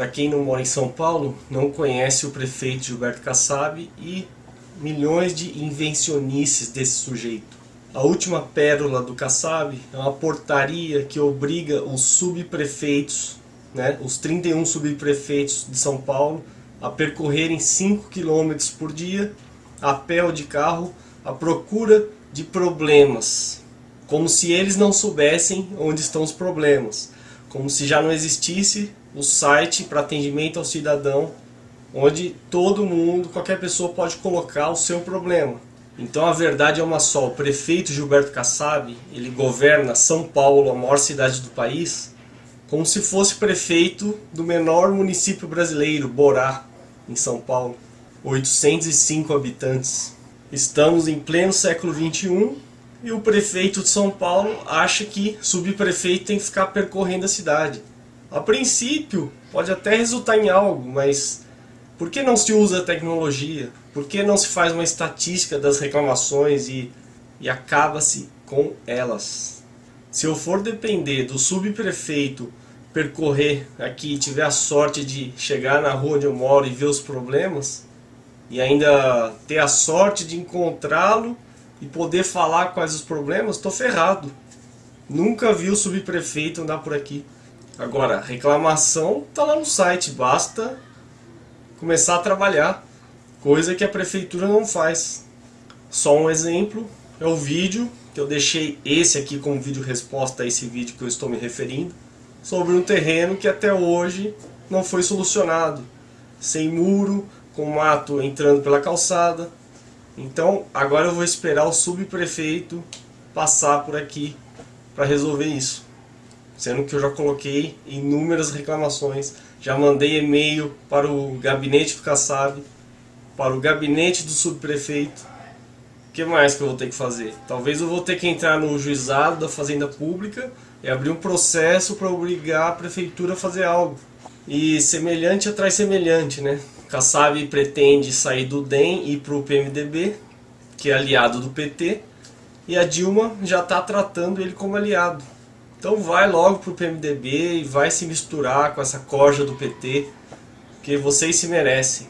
Para quem não mora em São Paulo, não conhece o prefeito Gilberto Kassab e milhões de invencionices desse sujeito. A última pérola do Kassab é uma portaria que obriga os subprefeitos, né, os 31 subprefeitos de São Paulo, a percorrerem 5 km por dia, a pé ou de carro, à procura de problemas. Como se eles não soubessem onde estão os problemas. Como se já não existisse o site para atendimento ao cidadão, onde todo mundo, qualquer pessoa pode colocar o seu problema. Então a verdade é uma só, o prefeito Gilberto Kassab, ele governa São Paulo, a maior cidade do país, como se fosse prefeito do menor município brasileiro, Borá, em São Paulo. 805 habitantes. Estamos em pleno século 21 e o prefeito de São Paulo acha que subprefeito tem que ficar percorrendo a cidade. A princípio, pode até resultar em algo, mas por que não se usa a tecnologia? Por que não se faz uma estatística das reclamações e, e acaba-se com elas? Se eu for depender do subprefeito percorrer aqui e tiver a sorte de chegar na rua onde eu moro e ver os problemas, e ainda ter a sorte de encontrá-lo e poder falar quais os problemas, estou ferrado. Nunca vi o subprefeito andar por aqui. Agora, reclamação está lá no site, basta começar a trabalhar, coisa que a prefeitura não faz. Só um exemplo é o vídeo, que eu deixei esse aqui como vídeo resposta a esse vídeo que eu estou me referindo, sobre um terreno que até hoje não foi solucionado. Sem muro, com mato entrando pela calçada. Então agora eu vou esperar o subprefeito passar por aqui para resolver isso sendo que eu já coloquei inúmeras reclamações, já mandei e-mail para o gabinete do Kassab, para o gabinete do subprefeito. O que mais que eu vou ter que fazer? Talvez eu vou ter que entrar no juizado da Fazenda Pública e abrir um processo para obrigar a prefeitura a fazer algo. E semelhante atrai semelhante, né? Kassab pretende sair do DEM e ir para o PMDB, que é aliado do PT, e a Dilma já está tratando ele como aliado. Então vai logo pro PMDB e vai se misturar com essa corja do PT, que vocês se merecem.